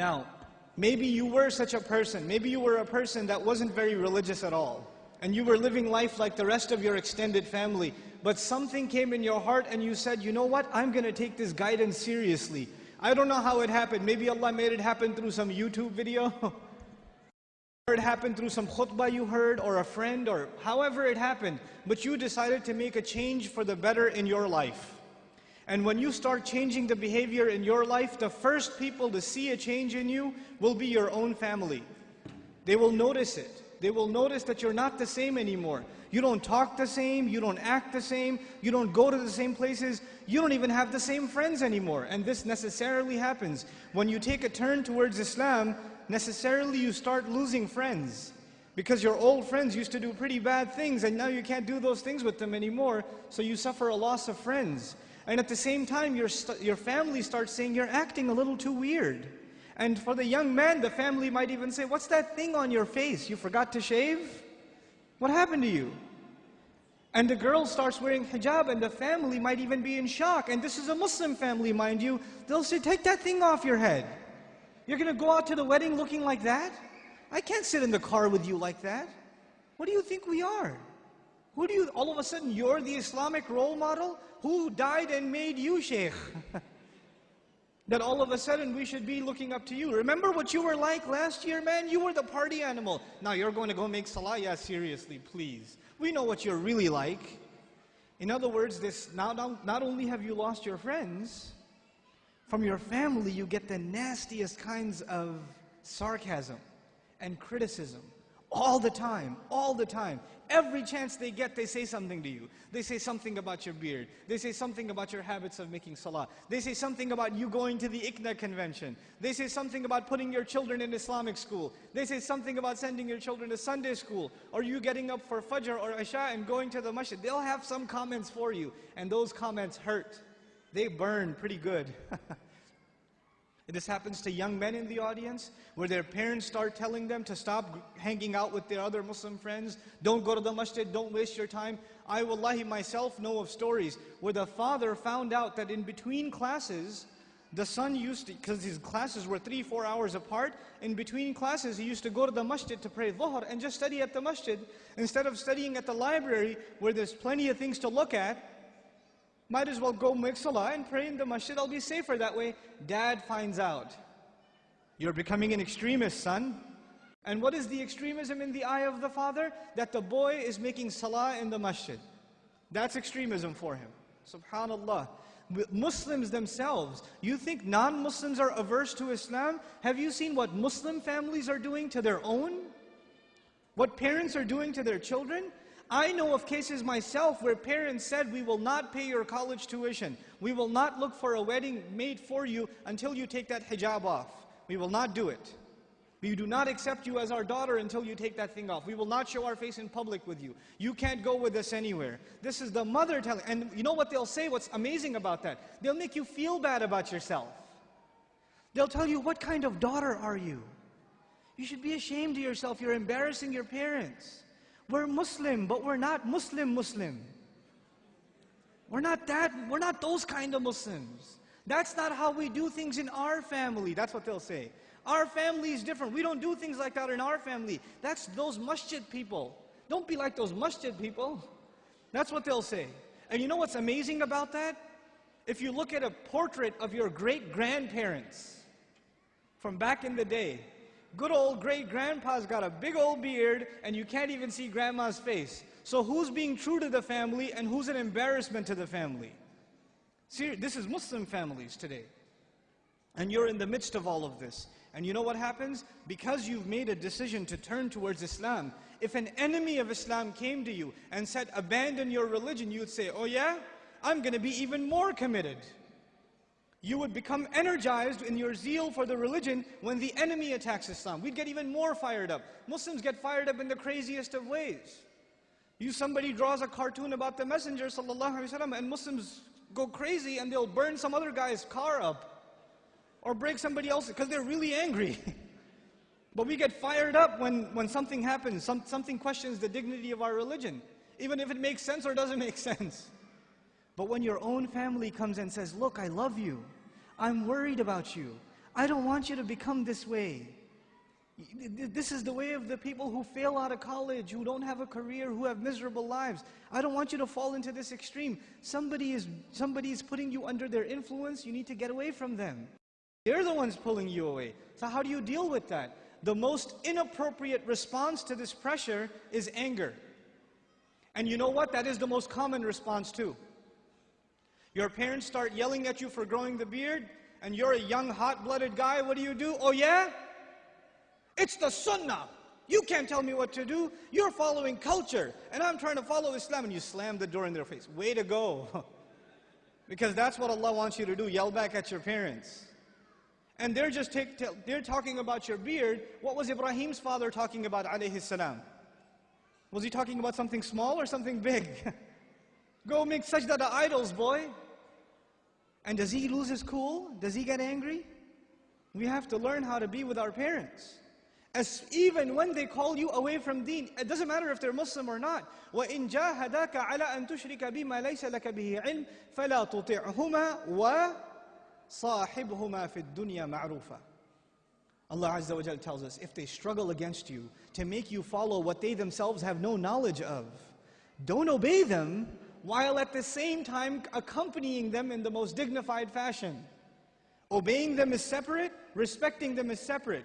Now, maybe you were such a person. Maybe you were a person that wasn't very religious at all. And you were living life like the rest of your extended family. But something came in your heart and you said, you know what? I'm going to take this guidance seriously. I don't know how it happened. Maybe Allah made it happen through some YouTube video. or it happened through some khutbah you heard or a friend or however it happened. But you decided to make a change for the better in your life. And when you start changing the behavior in your life, the first people to see a change in you will be your own family. They will notice it. They will notice that you're not the same anymore. You don't talk the same, you don't act the same, you don't go to the same places, you don't even have the same friends anymore. And this necessarily happens. When you take a turn towards Islam, necessarily you start losing friends. Because your old friends used to do pretty bad things and now you can't do those things with them anymore, so you suffer a loss of friends. And at the same time, your, your family starts saying, you're acting a little too weird. And for the young man, the family might even say, what's that thing on your face? You forgot to shave? What happened to you? And the girl starts wearing hijab and the family might even be in shock. And this is a Muslim family, mind you. They'll say, take that thing off your head. You're going to go out to the wedding looking like that? I can't sit in the car with you like that. What do you think we are? Who do you, all of a sudden, you're the Islamic role model? Who died and made you sheikh? that all of a sudden we should be looking up to you. Remember what you were like last year, man? You were the party animal. Now you're going to go make salah? Yeah, seriously, please. We know what you're really like. In other words, this not, not only have you lost your friends, from your family you get the nastiest kinds of sarcasm and criticism all the time, all the time. Every chance they get, they say something to you. They say something about your beard. They say something about your habits of making salah. They say something about you going to the ICNA convention. They say something about putting your children in Islamic school. They say something about sending your children to Sunday school. Or you getting up for Fajr or Isha and going to the masjid. They'll have some comments for you. And those comments hurt. They burn pretty good. This happens to young men in the audience, where their parents start telling them to stop hanging out with their other Muslim friends, don't go to the masjid, don't waste your time. I, wallahi, myself know of stories where the father found out that in between classes, the son used to, because his classes were three, four hours apart, in between classes he used to go to the masjid to pray dhuhr and just study at the masjid. Instead of studying at the library where there's plenty of things to look at, might as well go make salah and pray in the masjid. I'll be safer that way. Dad finds out. You're becoming an extremist, son. And what is the extremism in the eye of the father? That the boy is making salah in the masjid. That's extremism for him. Subhanallah. Muslims themselves, you think non-Muslims are averse to Islam? Have you seen what Muslim families are doing to their own? What parents are doing to their children? I know of cases myself where parents said, we will not pay your college tuition. We will not look for a wedding made for you until you take that hijab off. We will not do it. We do not accept you as our daughter until you take that thing off. We will not show our face in public with you. You can't go with us anywhere. This is the mother telling, and you know what they'll say? What's amazing about that? They'll make you feel bad about yourself. They'll tell you, what kind of daughter are you? You should be ashamed of yourself. You're embarrassing your parents. We're Muslim, but we're not Muslim Muslim. We're not that, we're not those kind of Muslims. That's not how we do things in our family. That's what they'll say. Our family is different. We don't do things like that in our family. That's those masjid people. Don't be like those masjid people. That's what they'll say. And you know what's amazing about that? If you look at a portrait of your great-grandparents from back in the day, Good old great grandpa's got a big old beard and you can't even see grandma's face. So who's being true to the family and who's an embarrassment to the family? See, this is Muslim families today. And you're in the midst of all of this. And you know what happens? Because you've made a decision to turn towards Islam, if an enemy of Islam came to you and said, abandon your religion, you'd say, oh yeah? I'm going to be even more committed you would become energized in your zeal for the religion when the enemy attacks Islam. We'd get even more fired up. Muslims get fired up in the craziest of ways. You, somebody draws a cartoon about the Messenger وسلم, and Muslims go crazy and they'll burn some other guy's car up or break somebody else because they're really angry. but we get fired up when, when something happens, some, something questions the dignity of our religion, even if it makes sense or doesn't make sense. But when your own family comes and says, look, I love you. I'm worried about you. I don't want you to become this way. This is the way of the people who fail out of college, who don't have a career, who have miserable lives. I don't want you to fall into this extreme. Somebody is, somebody is putting you under their influence. You need to get away from them. They're the ones pulling you away. So how do you deal with that? The most inappropriate response to this pressure is anger. And you know what? That is the most common response too. Your parents start yelling at you for growing the beard, and you're a young, hot-blooded guy. What do you do? Oh yeah? It's the sunnah. You can't tell me what to do. You're following culture, and I'm trying to follow Islam, and you slam the door in their face. Way to go. because that's what Allah wants you to do, yell back at your parents. And they're just take, they're talking about your beard. What was Ibrahim's father talking about, alayhi salam? Was he talking about something small or something big? Go make sajda to idols, boy. And does he lose his cool? Does he get angry? We have to learn how to be with our parents. As even when they call you away from deen, it doesn't matter if they're Muslim or not. وَإِن جَاهَدَاكَ عَلَىٰ أَن تُشْرِكَ بِمَا لَيْسَ لَكَ بِهِ عِلْمٍ فَلَا تُطِعْهُمَا وَصَاحِبْهُمَا فِي الدُّنْيَا مَعْرُوفًا Allah Azza wa tells us, if they struggle against you to make you follow what they themselves have no knowledge of, don't obey them while at the same time accompanying them in the most dignified fashion. Obeying them is separate, respecting them is separate.